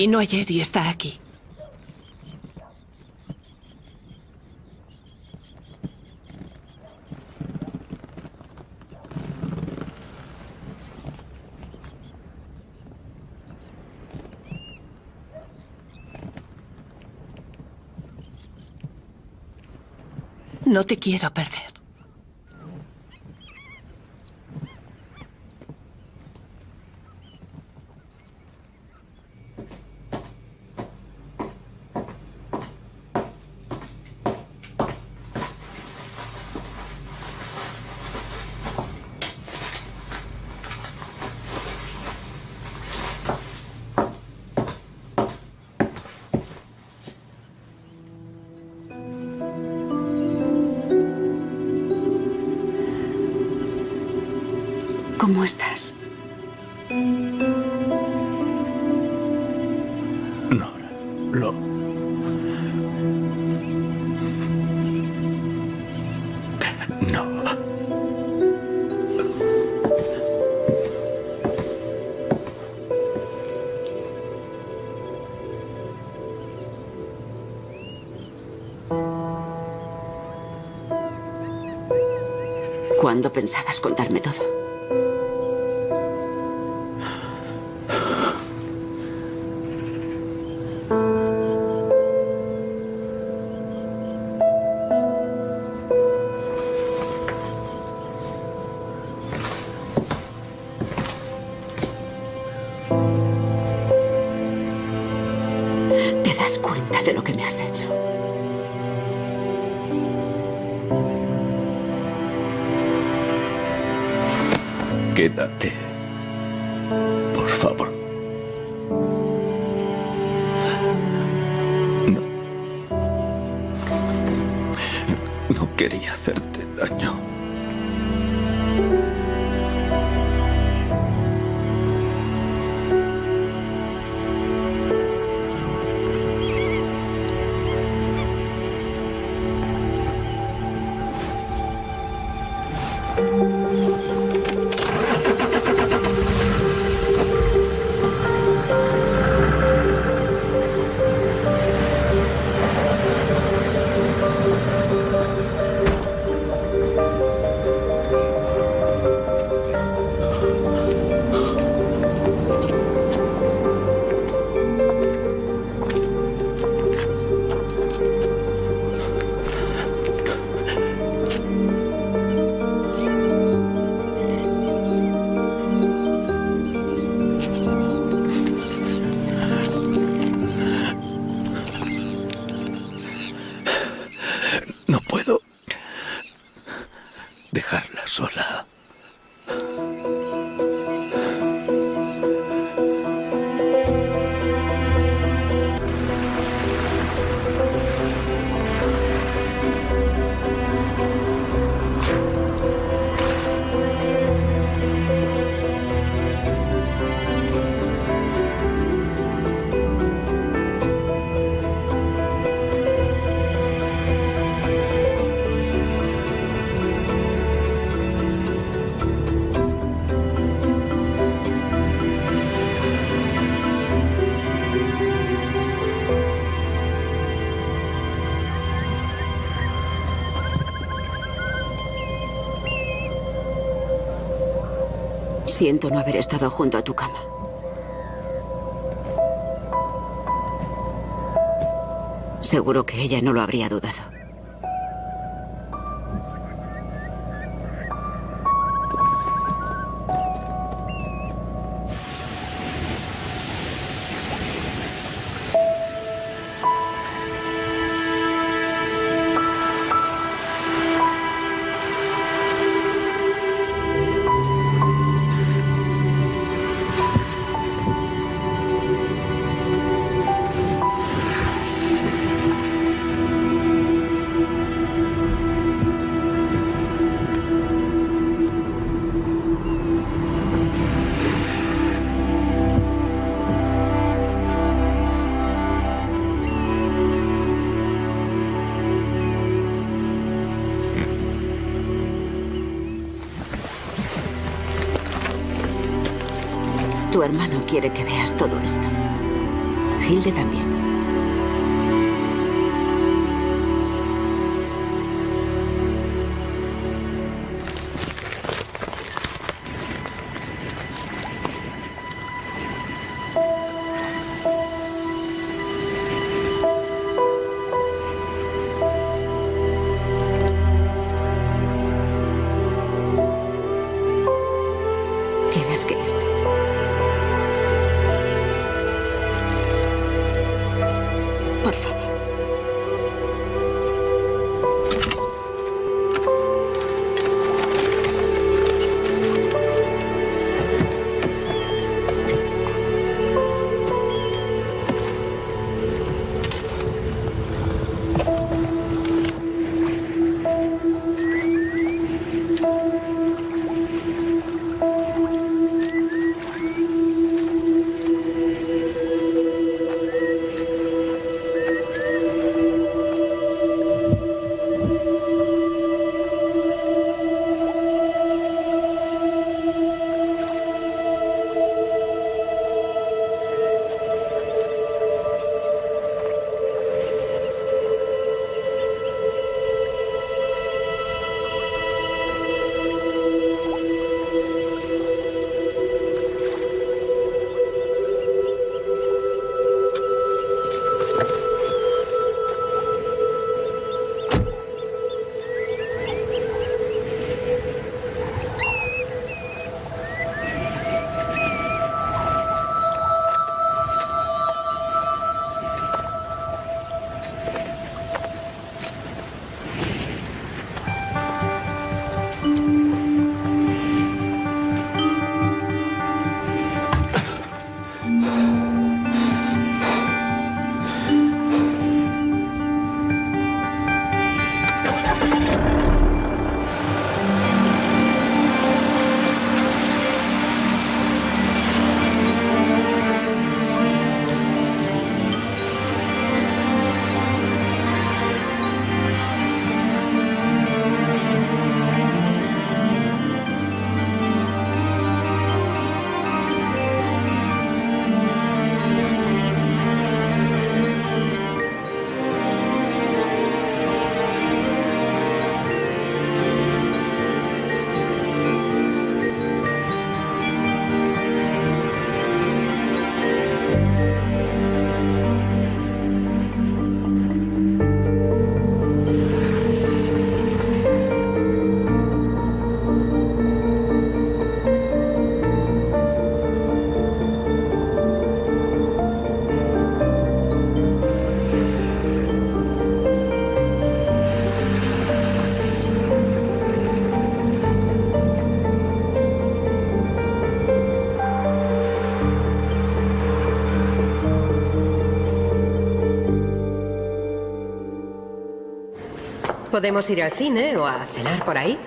Vino ayer y está aquí. No te quiero perder. ¿Cómo estás? Nora, lo... No. ¿Cuándo pensabas contarme todo? Siento no haber estado junto a tu cama. Seguro que ella no lo habría dudado. Quiere que veas todo esto. Hilde también. Podemos ir al cine o a cenar por ahí.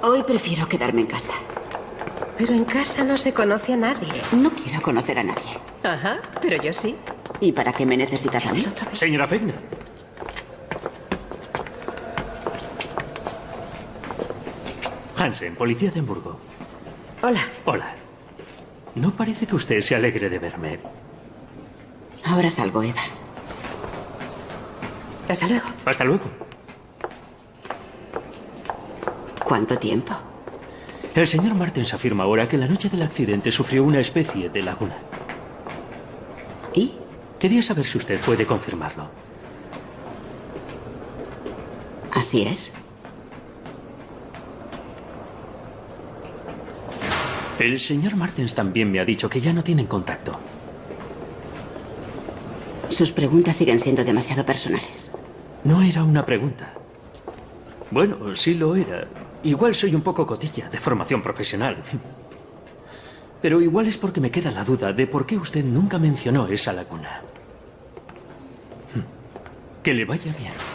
Hoy prefiero quedarme en casa. Pero en casa no se conoce a nadie. No quiero conocer a nadie. Ajá, pero yo sí. ¿Y para qué me necesitas a mí? Señora Fegner. Hansen, policía de Hamburgo. Hola. Hola. No parece que usted se alegre de verme. Ahora salgo, Eva. Hasta luego. Hasta luego. ¿Cuánto tiempo? El señor Martens afirma ahora que la noche del accidente sufrió una especie de laguna. ¿Y? Quería saber si usted puede confirmarlo. Así es. El señor Martens también me ha dicho que ya no tienen contacto. Sus preguntas siguen siendo demasiado personales. No era una pregunta. Bueno, sí lo era. Igual soy un poco cotilla de formación profesional. Pero igual es porque me queda la duda de por qué usted nunca mencionó esa laguna. Que le vaya bien.